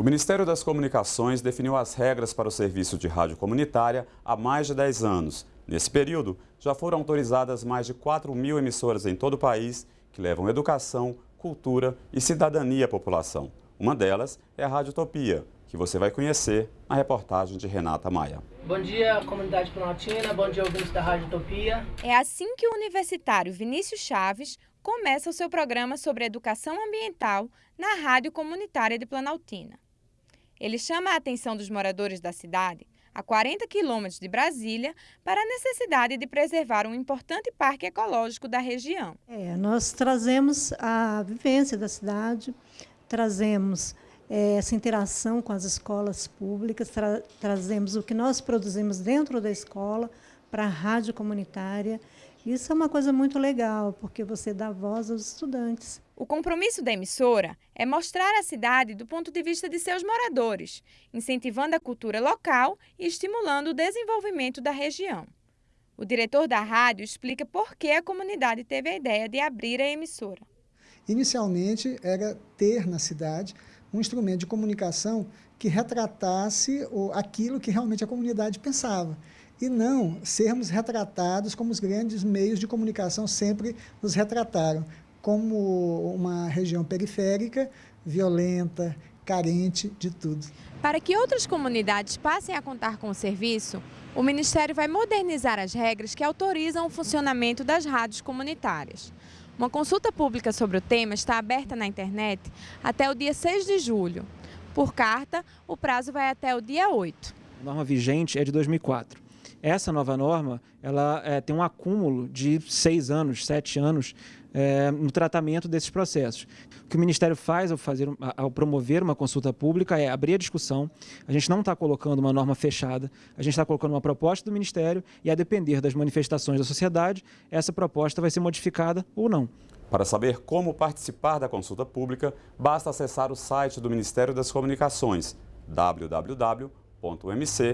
O Ministério das Comunicações definiu as regras para o serviço de rádio comunitária há mais de 10 anos. Nesse período, já foram autorizadas mais de 4 mil emissoras em todo o país que levam educação, cultura e cidadania à população. Uma delas é a Rádio Utopia, que você vai conhecer na reportagem de Renata Maia. Bom dia, comunidade planaltina, bom dia, ouvintes da Rádio Utopia. É assim que o universitário Vinícius Chaves começa o seu programa sobre educação ambiental na Rádio Comunitária de Planaltina. Ele chama a atenção dos moradores da cidade, a 40 quilômetros de Brasília, para a necessidade de preservar um importante parque ecológico da região. É, nós trazemos a vivência da cidade, trazemos é, essa interação com as escolas públicas, tra trazemos o que nós produzimos dentro da escola para a rádio comunitária. Isso é uma coisa muito legal, porque você dá voz aos estudantes. O compromisso da emissora é mostrar a cidade do ponto de vista de seus moradores, incentivando a cultura local e estimulando o desenvolvimento da região. O diretor da rádio explica por que a comunidade teve a ideia de abrir a emissora. Inicialmente era ter na cidade um instrumento de comunicação que retratasse aquilo que realmente a comunidade pensava e não sermos retratados como os grandes meios de comunicação sempre nos retrataram, como uma região periférica, violenta, carente de tudo. Para que outras comunidades passem a contar com o serviço, o Ministério vai modernizar as regras que autorizam o funcionamento das rádios comunitárias. Uma consulta pública sobre o tema está aberta na internet até o dia 6 de julho. Por carta, o prazo vai até o dia 8. A norma vigente é de 2004. Essa nova norma ela é, tem um acúmulo de seis anos, sete anos é, no tratamento desses processos. O que o Ministério faz ao, fazer, ao promover uma consulta pública é abrir a discussão. A gente não está colocando uma norma fechada, a gente está colocando uma proposta do Ministério e, a depender das manifestações da sociedade, essa proposta vai ser modificada ou não. Para saber como participar da consulta pública, basta acessar o site do Ministério das Comunicações, www.mc.gov.br.